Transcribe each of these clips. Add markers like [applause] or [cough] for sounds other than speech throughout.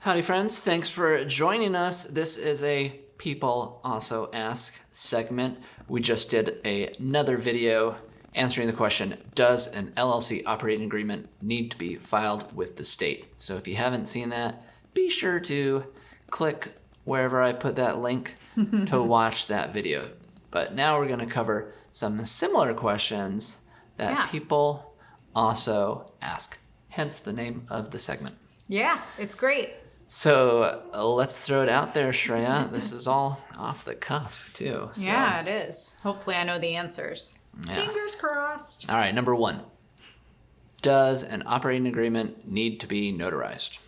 Howdy, friends. Thanks for joining us. This is a People Also Ask segment. We just did a, another video answering the question, does an LLC operating agreement need to be filed with the state? So if you haven't seen that, be sure to click wherever I put that link [laughs] to watch that video. But now we're going to cover some similar questions that Yeah. people also ask, hence the name of the segment. Yeah, it's great. So uh, let's throw it out there, Shreya. this is all off the cuff, too. so- Yeah, it is. Hopefully, I know the answers. Yeah. Fingers crossed. All right, number one. Does an operating agreement need to be notarized?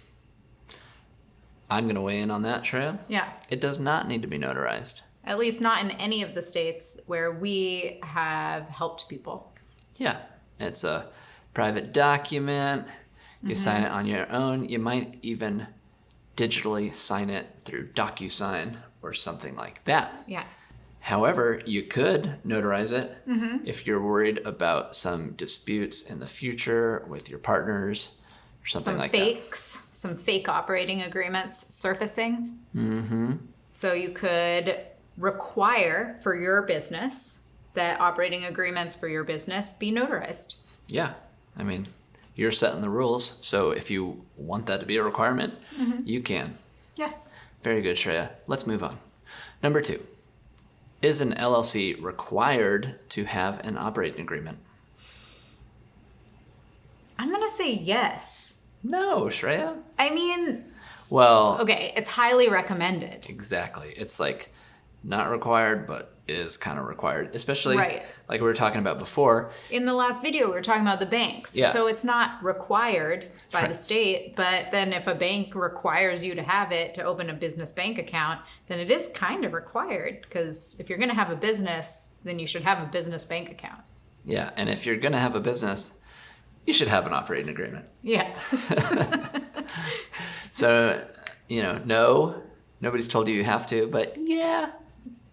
I'm going to weigh in on that, Shreya. Yeah, It does not need to be notarized. at least not in any of the states where we have helped people. Yeah, it's a private document. You sign it on your own. You might even digitally sign it through DocuSign or something like that. Yes. However, you could notarize it if you're worried about some disputes in the future with your partners or something Some like fakes, some fakes, some fake operating agreements surfacing. Mm-hmm. So you could require for your business that operating agreements for your business be notarized. Yeah, I mean, you're setting the rules, so if you want that to be a requirement, mm-hmm. you can. Yes. Very good, Shreya. Let's move on. Number two, is an LLC required to have an operating agreement? I'm going to say yes. No, Shreya. I mean, Well, okay, it's highly recommended. Exactly. It's like not required, but is kind of required, especially Right. like we were talking about before. In the last video, we were talking about the banks. Yeah. So it's not required by the state, but then if a bank requires you to have it to open a business bank account, then it is kind of required because if you're going to have a business, then you should have a business bank account. Yeah. And if you're going to have a business, you should have an operating agreement. Yeah. [laughs] So, you know, no, nobody's told you you have to, but yeah,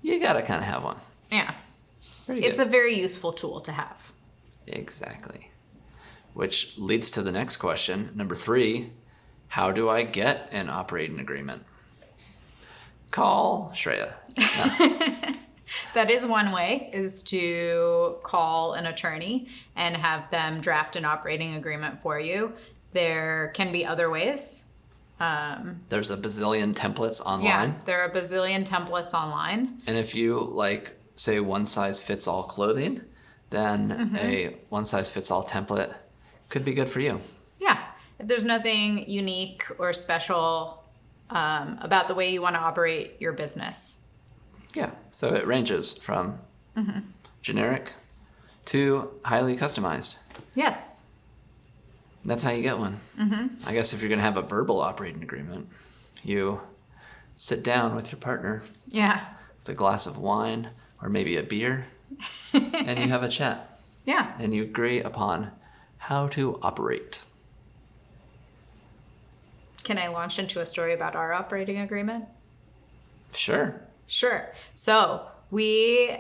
you got to kind of have one. yeah. Very It's good. a very useful tool to have. Exactly. Which leads to the next question. Number three How do I get an operating agreement? Call Shreya. [laughs] That is one way is to call an attorney and have them draft an operating agreement for you. There can be other ways. Um, There's a bazillion templates online. Yeah, there are a bazillion templates online. And if you like, say, one size fits all clothing, then Mm-hmm. a one size fits all template could be good for you. Yeah, if there's nothing unique or special um, about the way you want to operate your business. Yeah. So it ranges from Mm-hmm. generic to highly customized. Yes. That's how you get one. Mm-hmm. I guess if you're going to have a verbal operating agreement, you sit down with your partner Yeah. with a glass of wine or maybe a beer [laughs] and you have a chat Yeah. and you agree upon how to operate. Can I launch into a story about our operating agreement? Sure. Sure. So we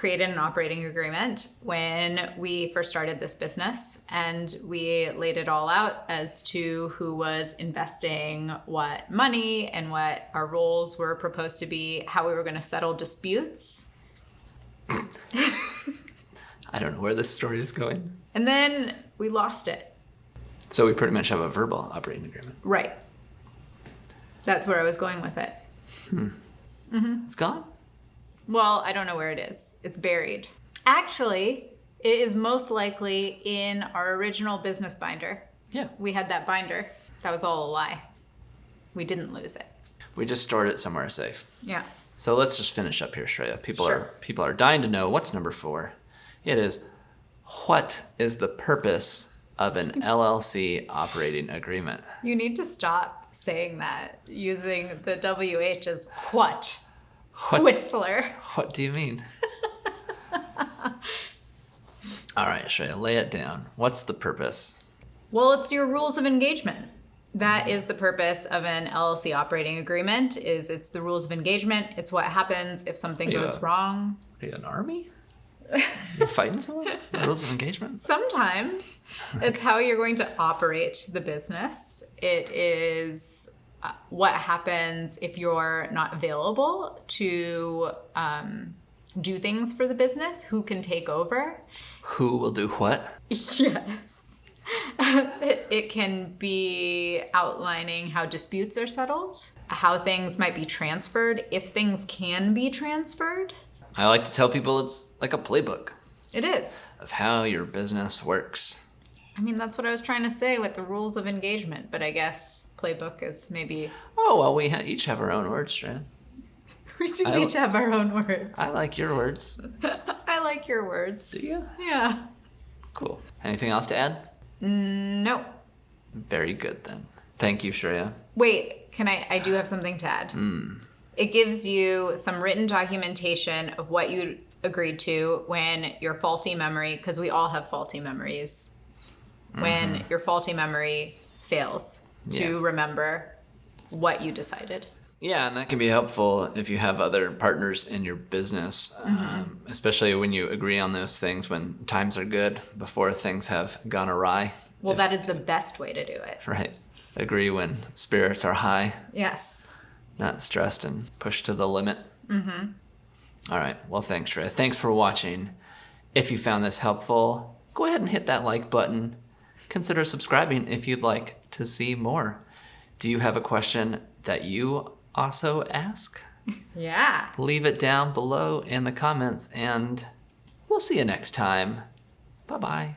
created an operating agreement when we first started this business, and we laid it all out as to who was investing what money and what our roles were proposed to be, how we were going to settle disputes. [laughs] I don't know where this story is going. And then we lost it. So we pretty much have a verbal operating agreement. Right. That's where I was going with it. Hmm. Mhm. It's gone? Well, I don't know where it is. It's buried. Actually, it is most likely in our original business binder. Yeah. We had that binder. That was all a lie. We didn't lose it. We just stored it somewhere safe. Yeah. So let's just finish up here, Shreya. People Sure. are people are dying to know what's number four. It is what is the purpose of an [laughs] LLC operating agreement? You need to stop saying that using the WH as what? What- Whistler. What do you mean? All right, Shreya, lay it down. What's the purpose? Well, it's your rules of engagement. That is the purpose of an LLC operating agreement is it's the rules of engagement. It's what happens if something goes wrong. Are you an army? You're fighting someone? Rules of engagement? [laughs] Sometimes it's how you're going to operate the business. It is what happens if you're not available to um, do things for the business? Who can take over? Who will do what? [laughs] Yes. it, [laughs] it can be outlining how disputes are settled, how things might be transferred, if things can be transferred. I like to tell people it's like a playbook It is. of how your business works. I mean, that's what I was trying to say with the rules of engagement, but I guess playbook is maybe Oh, well, we ha- each have our own words, Strand. [laughs] we should I- each have our own words. I like your words. [laughs] I like your words. Do you? Yeah. Cool. Anything else to add? Mm, no. Very good then. Thank you, Shreya. Wait, can I? I do have something to add. Hmm. It gives you some written documentation of what you agreed to when your faulty memory, because we all have faulty memories, when your faulty memory fails to Yeah. remember what you decided. Yeah, and that can be helpful if you have other partners in your business, um, especially when you agree on those things when times are good before things have gone awry. Well, that is the best way to do it. Right. Agree when spirits are high, Yes. not stressed and pushed to the limit. Mm-hmm. All right. Well, thanks, Shreya. Thanks for watching. If you found this helpful, go ahead and hit that like button. Consider subscribing if you'd like to see more. Do you have a question that you also ask? Yeah. leave it down below in the comments and we'll see you next time. Bye bye.